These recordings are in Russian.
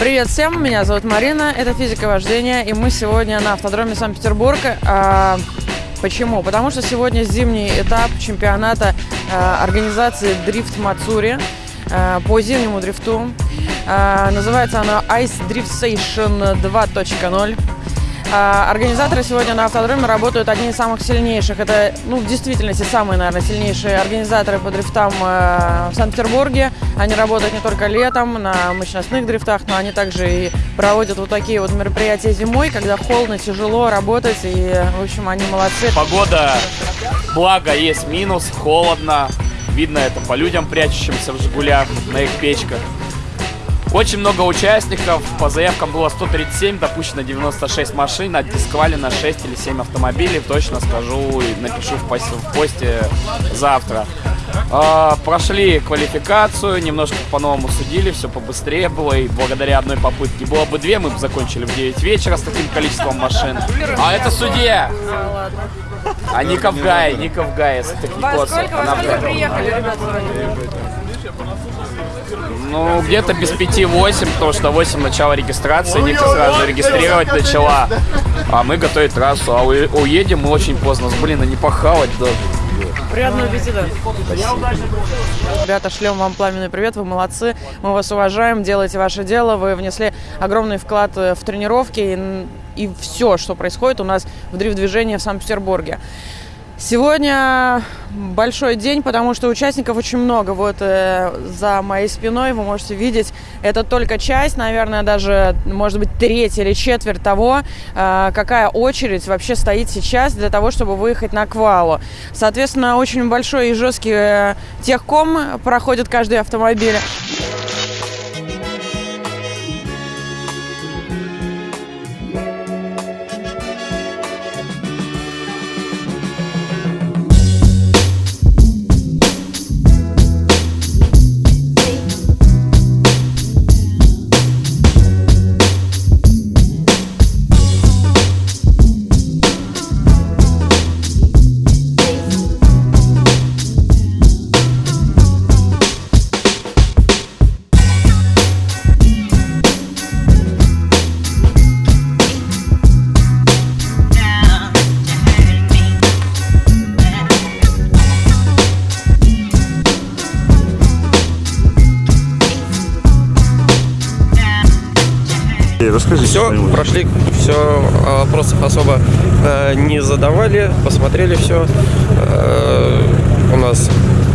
Привет всем, меня зовут Марина, это физика вождения, и мы сегодня на автодроме Санкт-Петербург. А, почему? Потому что сегодня зимний этап чемпионата а, организации Дрифт Мацури а, по зимнему дрифту. А, называется она Ice Drift Station 2.0. А, организаторы сегодня на автодроме работают одни из самых сильнейших. Это, ну, в действительности, самые, наверное, сильнейшие организаторы по дрифтам э, в Санкт-Петербурге. Они работают не только летом на мощностных дрифтах, но они также и проводят вот такие вот мероприятия зимой, когда холодно, тяжело работать. И, в общем, они молодцы. Погода, благо, есть минус, холодно. Видно это по людям, прячущимся в «Жигулях», на их печках. Очень много участников. По заявкам было 137, допущено 96 машин, отдисквалено 6 или 7 автомобилей. Точно скажу и напишу в посте, в посте завтра. А, прошли квалификацию, немножко по-новому судили, все побыстрее было. И благодаря одной попытке было бы две, мы бы закончили в 9 вечера с таким количеством машин. А это судья! А Ников Гай, Ников Гай, если ты не Во сколько приехали, ребята? Ну, где-то без пяти восемь, потому что 8 начало регистрации, Ника сразу регистрировать начала, а мы готовить трассу, а уедем мы очень поздно, блин, а не похавать даже. Приятного аппетита. Ребята, шлем вам пламенный привет, вы молодцы, мы вас уважаем, делаете ваше дело, вы внесли огромный вклад э, в тренировки и, и все, что происходит у нас в дрифт-движении в Санкт-Петербурге. Сегодня большой день, потому что участников очень много. Вот э, за моей спиной вы можете видеть, это только часть, наверное, даже, может быть, треть или четверть того, э, какая очередь вообще стоит сейчас для того, чтобы выехать на квалу. Соответственно, очень большой и жесткий э, техком проходит каждый автомобиль. Расскажи Все, прошли, все, вопросов особо э, не задавали, посмотрели все. у нас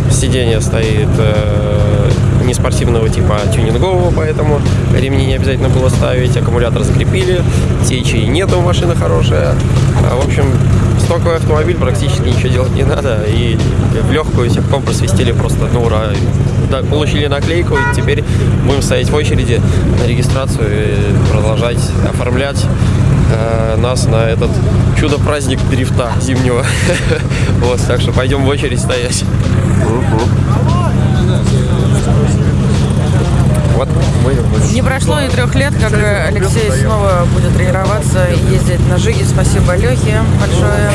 сиденье стоит э, не спортивного типа, а тюнингового, поэтому ремни не обязательно было ставить, аккумулятор закрепили, течи нету, машина хорошая. А, в общем, стоковый автомобиль, практически ничего делать не надо, и в легкую техком просвистели просто на ура. Да, получили наклейку, и теперь будем стоять в очереди на регистрацию и продолжать оформлять э, нас на этот чудо-праздник дрифта зимнего. Вот, так что пойдем в очередь стоять. Вот мы Не прошло и трех лет, как Алексей снова будет тренироваться и ездить на Жиге. Спасибо Лехе большое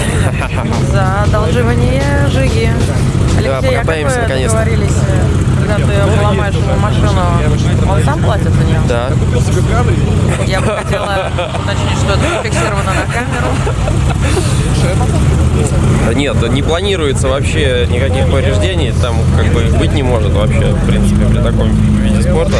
за одолживание Жиги. Алексей, а как покатаемся вы наконец-то. договорились, э, когда ты поломаешь ему машину, он сам платит за нее? Да. Я бы хотела уточнить, что это зафиксировано на камеру. Нет, не планируется вообще никаких повреждений, там как бы быть не может вообще, в принципе, при таком виде спорта.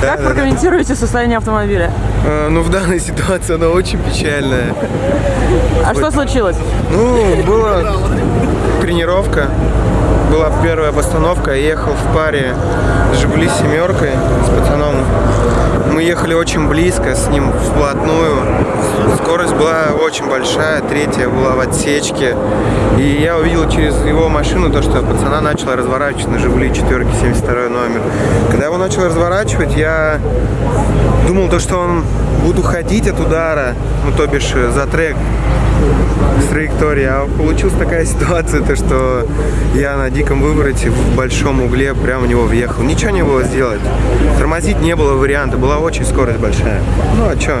Как прокомментируете состояние автомобиля? Э, Ну, в данной ситуации она очень печальная. А что случилось? Ну, была тренировка, была первая постановка, я ехал в паре с «Жигули» семеркой, с пацаном. Мы ехали очень близко, с ним вплотную. Скорость была очень большая, третья была в отсечке. И я увидел через его машину то, что пацана начала разворачивать на «Жигули» четверки, 72 номер. Когда его начал разворачивать, я думал то, что он буду ходить от удара, ну то бишь э, за трек с траектории, а получилась такая ситуация, то что я на диком вывороте в большом угле прямо в него въехал. Ничего не было сделать. Тормозить не было варианта, была очень скорость большая. Ну а что?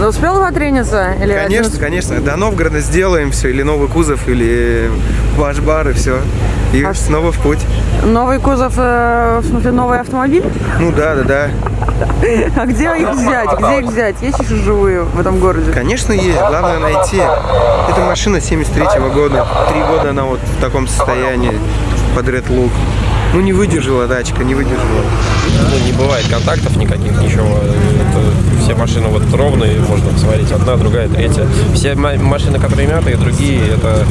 Но успел потрениться? Или Конечно, один- конечно. До Новгорода сделаем все, или новый кузов, или ваш бар, и все. И А снова в путь. Новый кузов, э, в смысле новый автомобиль? Ну да, да, да. А где их взять? Где их взять? Есть еще живые в этом городе? Конечно, есть. Главное найти. Это машина 73 года. Три года она вот в таком состоянии под Red Look. Ну, не выдержала тачка, не выдержала. Ну, не бывает контактов никаких, ничего. Это все машины вот ровные, можно посмотреть, одна, другая, третья. Все ма- машины, которые мятые, другие, это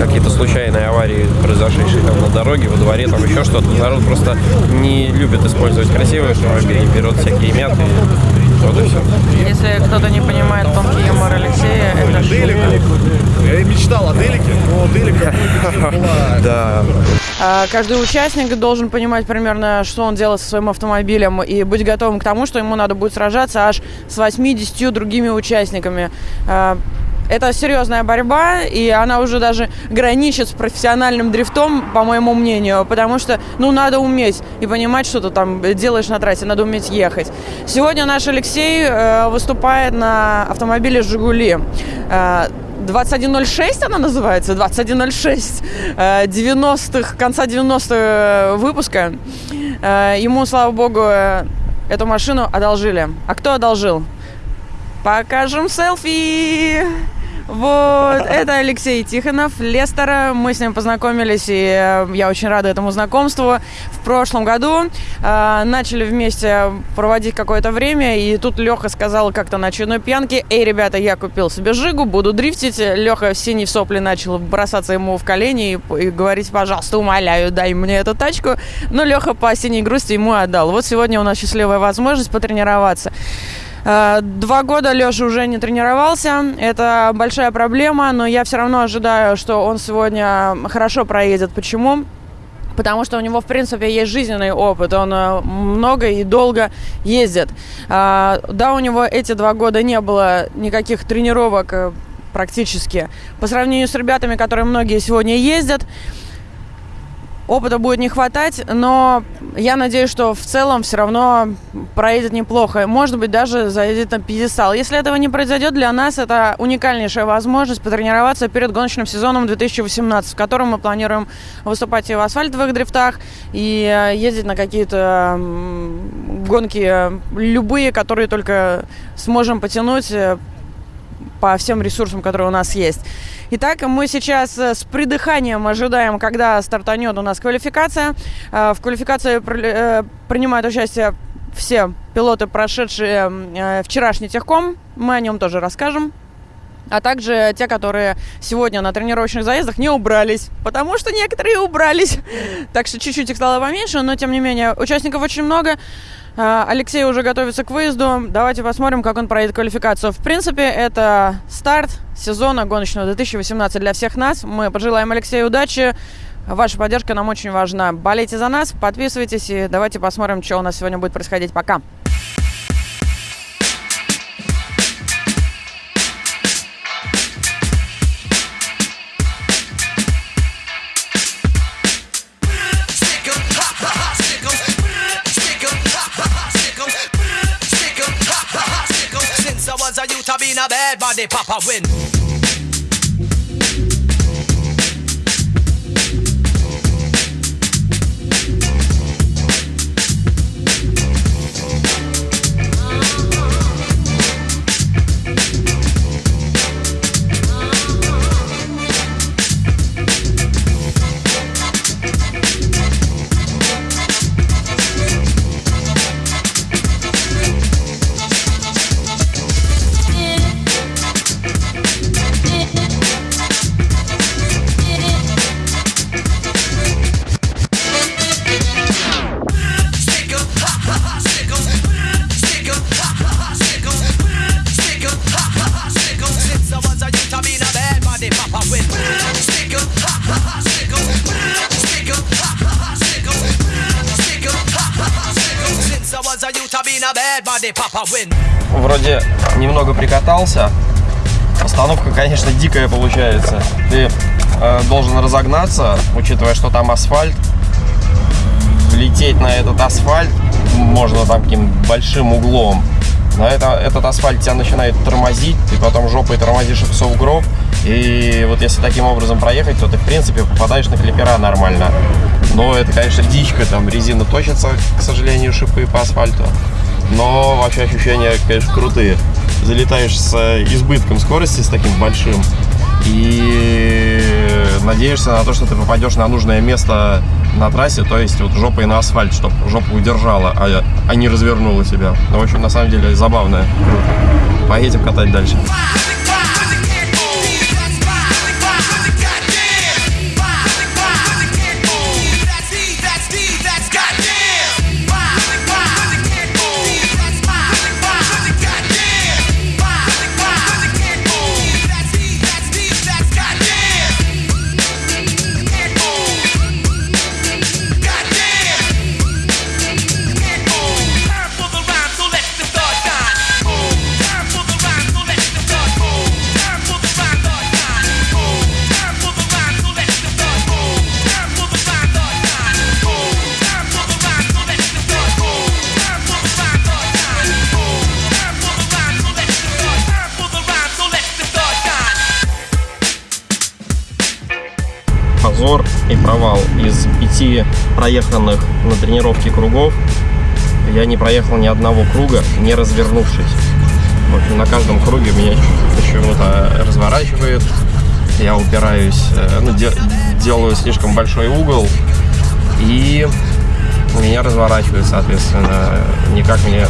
какие-то случайные аварии, произошедшие там на дороге, во дворе, там еще что-то. Народ просто не любит использовать красивые автомобили, берет всякие мятые. Вот и все. Если кто-то не понимает тонкий юмор Алексея, это Делик. Я и мечтал о Делике, но Делик была Да, А, Каждый участник должен понимать примерно, что он делает со своим автомобилем и быть готовым к тому, что ему надо будет сражаться аж с 80 другими участниками. Это серьезная борьба, и она уже даже граничит с профессиональным дрифтом, по моему мнению, потому что, ну, надо уметь и понимать, что ты там делаешь на трассе, надо уметь ехать. Сегодня наш Алексей э, выступает на автомобиле «Жигули». Э, 2106 она называется, 2106 э, 90-х, конца 90-х выпуска. Э, Ему, слава богу, э, эту машину одолжили. А кто одолжил? Покажем селфи! Вот, это Алексей Тихонов, Лестера. Мы с ним познакомились, и э, я очень рада этому знакомству. В прошлом году э, начали вместе проводить какое-то время, и тут Леха сказал как-то на очередной пьянке, «Эй, ребята, я купил себе Жигу, буду дрифтить». Леха синий сопли начал бросаться ему в колени и, и говорить, пожалуйста, умоляю, дай мне эту тачку. Но Леха по синей грусти ему отдал. Вот сегодня у нас счастливая возможность потренироваться. Э, Два года Леша уже не тренировался. Это большая проблема, но я все равно ожидаю, что он сегодня хорошо проедет. Почему? Потому что у него, в принципе, есть жизненный опыт. Он э, много и долго ездит. А, Да, у него эти два года не было никаких тренировок э, практически. По сравнению с ребятами, которые многие сегодня ездят, опыта будет не хватать, но я надеюсь, что в целом все равно проедет неплохо. Может быть, даже заедет на пьедестал. Если этого не произойдет, для нас это уникальнейшая возможность потренироваться перед гоночным сезоном 2018, в котором мы планируем выступать и в асфальтовых дрифтах, и э, ездить на какие-то гонки э, любые, которые только сможем потянуть э, по всем ресурсам, которые у нас есть. Итак, мы сейчас э, с придыханием ожидаем, когда стартанет у нас квалификация. Э, В квалификации э, принимают участие все пилоты, прошедшие вчерашний техком. Мы о нем тоже расскажем. А также те, которые сегодня на тренировочных заездах не убрались. Потому что некоторые убрались. Так что чуть-чуть их стало поменьше, но тем не менее участников очень много. А, Алексей уже готовится к выезду. Давайте посмотрим, как он проедет квалификацию. В принципе, это старт сезона гоночного 2018 для всех нас. Мы пожелаем Алексею удачи. Ваша поддержка нам очень важна. Болейте за нас, подписывайтесь и давайте посмотрим, что у нас сегодня будет происходить. Пока. Papa win. Остановка, конечно, дикая получается. Ты э, должен разогнаться, учитывая, что там асфальт. Влететь на этот асфальт можно там каким большим углом. Но это, этот асфальт тебя начинает тормозить, ты потом жопой тормозишь в сугроб. И вот если таким образом проехать, то ты, в принципе, попадаешь на клипера нормально. Но это, конечно, дичка, там резина точится, к сожалению, шипы по асфальту. Но вообще ощущения, конечно, крутые. Залетаешь с избытком скорости, с таким большим, и надеешься на то, что ты попадешь на нужное место на трассе, то есть вот жопой на асфальт, чтобы жопу удержала, а, а не развернула себя. Ну, в общем, на самом деле забавно. Круто. Поедем катать дальше. Проеханных на тренировке кругов я не проехал ни одного круга, не развернувшись. В общем, на каждом круге меня почему-то разворачивает. Я упираюсь, э, ну, де делаю слишком большой угол и меня разворачивает, соответственно. Никак мне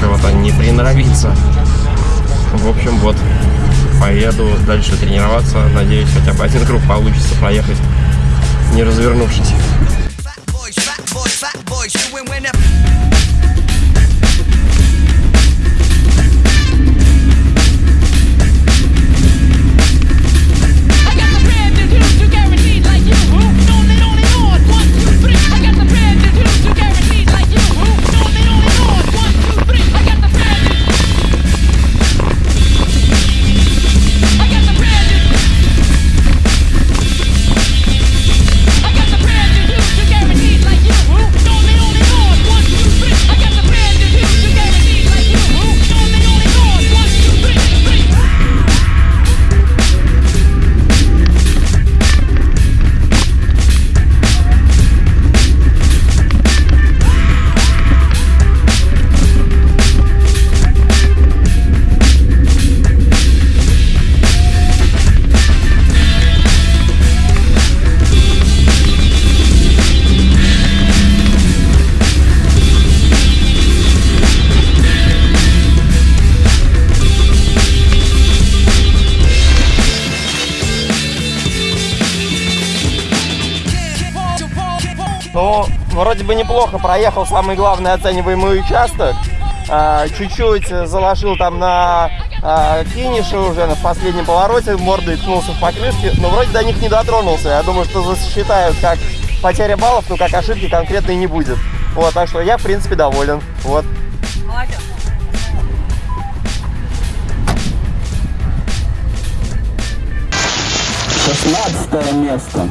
чего-то не приноровиться. В общем, вот поеду дальше тренироваться. Надеюсь, хотя бы один круг получится проехать, не развернувшись. boys, fat boys, chewing whenever. Вроде бы неплохо проехал самый главный оцениваемый участок. А, Чуть-чуть заложил там на а, финише уже, на последнем повороте, мордой ткнулся в покрышки, но вроде до них не дотронулся. Я думаю, что засчитают как потеря баллов, но как ошибки конкретной не будет. Вот, так что я, в принципе, доволен. Вот. Молодец. Шестнадцатое место.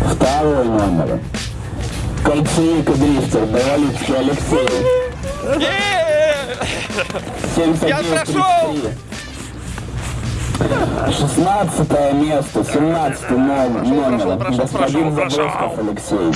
Второй номер. Кольцевик и дрифтер. Довалицкий Алексей. 71 Шестнадцатое место, семнадцатый номер. номер. Господин Забросков Алексей.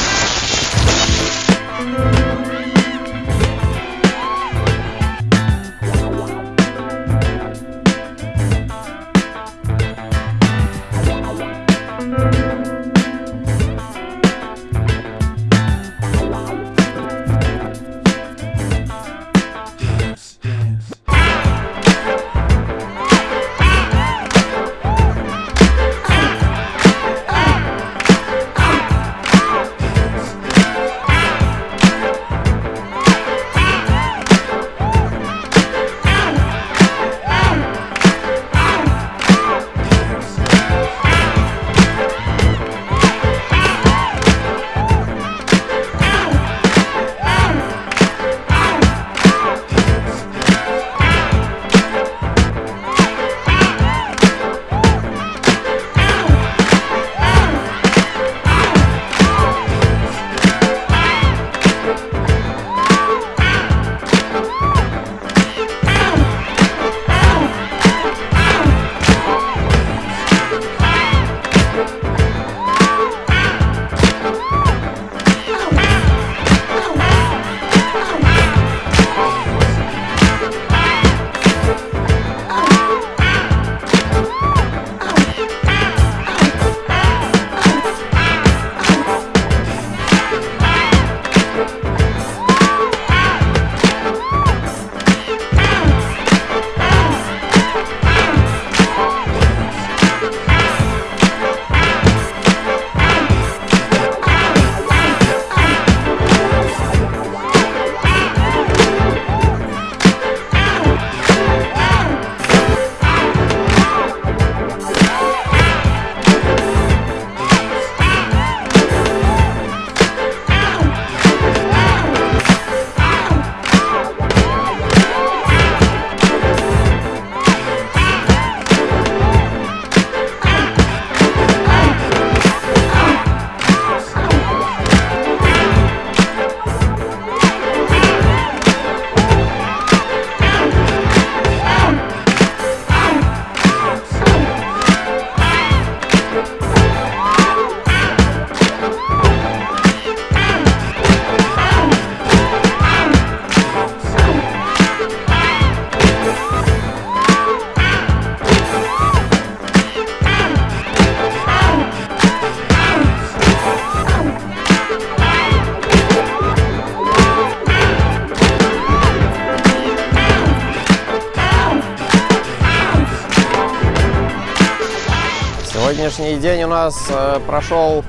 Сегодняшний день у нас э, прошел,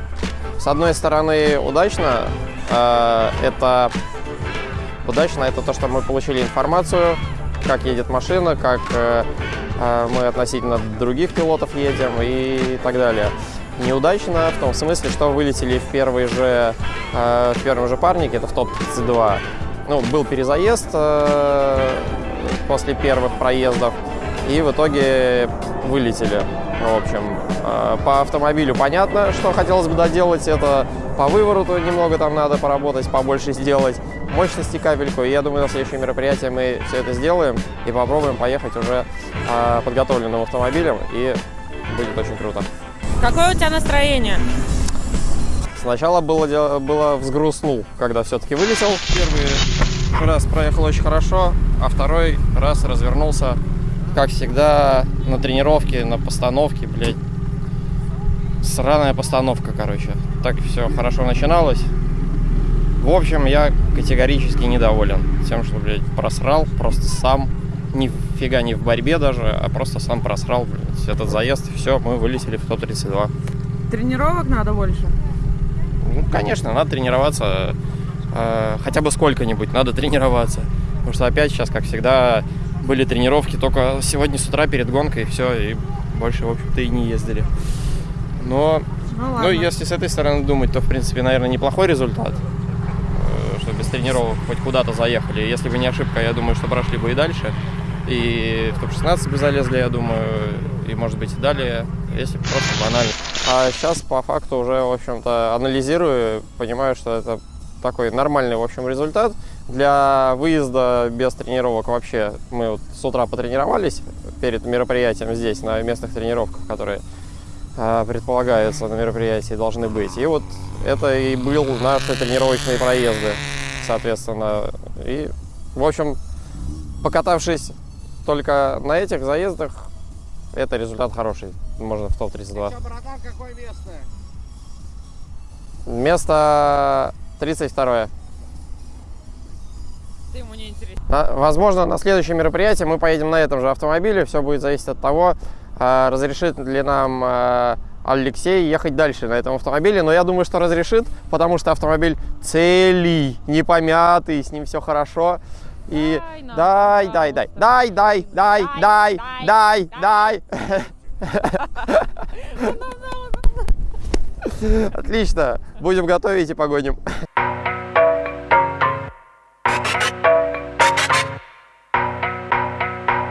с одной стороны, удачно. Э, это удачно, это то, что мы получили информацию, как едет машина, как э, э, мы относительно других пилотов едем и так далее. Неудачно в том смысле, что вылетели в первый же, э, в первом же парнике, это в топ-32. Ну, был перезаезд э, после первых проездов, и в итоге вылетели. В общем, э, по автомобилю понятно, что хотелось бы доделать. Это по вывороту немного там надо поработать, побольше сделать. Мощности капельку. И я думаю, на следующее мероприятие мы все это сделаем и попробуем поехать уже э, подготовленным автомобилем. И будет очень круто. Какое у тебя настроение? Сначала было, было взгрустнул, когда все-таки вылетел. Первый раз проехал очень хорошо, а второй раз развернулся, как всегда, на тренировке, на постановке, блядь. Сраная постановка, короче. Так все хорошо начиналось. В общем, я категорически недоволен тем, что, блядь, просрал просто сам. Нифига не в борьбе даже, а просто сам просрал, блядь, этот заезд. Все, мы вылетели в топ-32. Тренировок надо больше? Ну, конечно, надо тренироваться. э, хотя бы сколько-нибудь надо тренироваться. Потому что опять сейчас, как всегда, были тренировки только сегодня с утра перед гонкой, и все, и больше, в общем-то, и не ездили. Но, Ну ладно. ну, если с этой стороны думать, то, в принципе, наверное, неплохой результат. э, Что без тренировок хоть куда-то заехали. Если бы не ошибка, я думаю, что прошли бы и дальше. И в топ-16 бы залезли, я думаю, и, может быть, и далее, если просто банально. А сейчас, по факту, уже, в общем-то, анализирую, понимаю, что это такой нормальный, в общем, результат. Для выезда без тренировок вообще мы вот с утра потренировались перед мероприятием здесь, на местных тренировках, которые а, предполагаются на мероприятии, должны быть. И вот это и был наши тренировочные проезды, соответственно. И, в общем, покатавшись только на этих заездах, это результат хороший. Можно в топ-32. братан, какое место? Место 32 Ты ему не интересен. На- Возможно, на следующее мероприятие мы поедем на этом же автомобиле. Все будет зависеть от того, а, разрешит ли нам а, Алексей ехать дальше на этом автомобиле. Но я думаю, что разрешит, потому что автомобиль целый, не помятый, с ним все хорошо. И Дай дай, дай, дай, дай, дай, дай, дай, дай, дай. Отлично. Будем готовить и погоним.